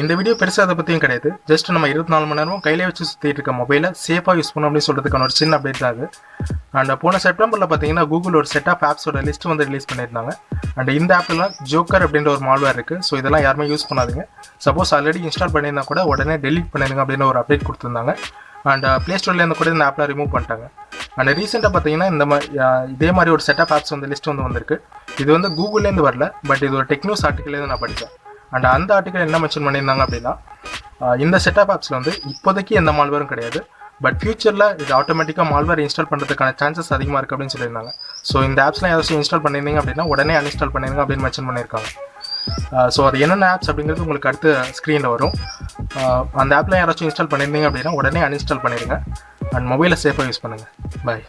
இந்த வீடியோ பெருசாக அதை பற்றியும் கிடையாது. ஜஸ்ட் நம்ம இருபத்தி நாலு மணி நேரமும் கையிலே வச்சு சுற்றிட்டு இருக்க மொபைலை சேஃபாக யூஸ் பண்ணணும் அப்படின்னு சொல்கிறதுக்கான ஒரு சின்ன அப்டேட் தான் அது. அண்ட் போன செப்டம்பரில் பார்த்தீங்கன்னா கூகுள் ஒரு செட் ஆஃப் ஆப்ஸோட லிஸ்ட் வந்து ரிலீஸ் பண்ணியிருந்தாங்க. அண்ட் இந்த ஆப்லாம் ஜோக்கர் அப்படின்ற ஒரு மால்வேர் இருக்குது ஸோ இதெல்லாம் யாருமே யூஸ் பண்ணாதீங்க. சப்போஸ் ஆல்ரெடி இன்ஸ்டால் பண்ணியிருந்தா கூட உடனே டெலிட் பண்ணிடுங்க அப்படின்னு ஒரு அப்டேட் கொடுத்துருந்தாங்க. அண்ட் ப்ளே uh, ஸ்டோர்லேருந்து கூட இந்த ஆப்லாம் ரிமூவ் பண்ணிட்டாங்க. அண்ட் ரீசெண்டாக பார்த்தீங்கன்னா இந்த மாதிரி uh, இதே மாதிரி ஒரு செட் ஆஃப் ஆப்ஸ் வந்து லிஸ்ட் வந்து வந்திருக்கு. இது வந்து கூகுள்லேருந்து வரல பட் இது ஒரு டெக்னோஸ் ஆர்டிக்கல்லேருந்து நான் படித்தேன் அண்ட் அந்த ஆர்டிக்கல் என்ன மென்ஷன் பண்ணியிருந்தாங்க அப்படின்னா இந்த செட்டப் ஆப்ஸில் வந்து இப்போதைக்கு எந்த மால்வரும் கிடையாது. பட் ஃபியூச்சரில் இது ஆட்டோமேட்டிக்காக மால்வேர் இன்ஸ்டால் பண்ணுறதுக்கான சான்சஸ் அதிகமாக இருக்குது அப்படின்னு சொல்லியிருந்தாங்க. ஸோ இந்த ஆப்ஸ்லாம் ஏதாச்சும் இன்ஸ்டால் பண்ணியிருந்தீங்க அப்படின்னா உடனே அன்இன்ஸ்டால் பண்ணிருங்க அப்படின்னு மென்ஷன் பண்ணியிருக்காங்க. ஸோ அது என்னென்ன ஆப்ஸ் அப்படிங்கிறது உங்களுக்கு அடுத்து ஸ்க்ரீனில் வரும். அந்த ஆப்லாம் யாராச்சும் இன்ஸ்டால் பண்ணியிருந்தீங்க அப்படின்னா உடனே அன்இன்ஸ்டால் பண்ணிடுங்க அண்ட் மொபைலை சேஃபாக யூஸ் பண்ணுங்கள் பாய்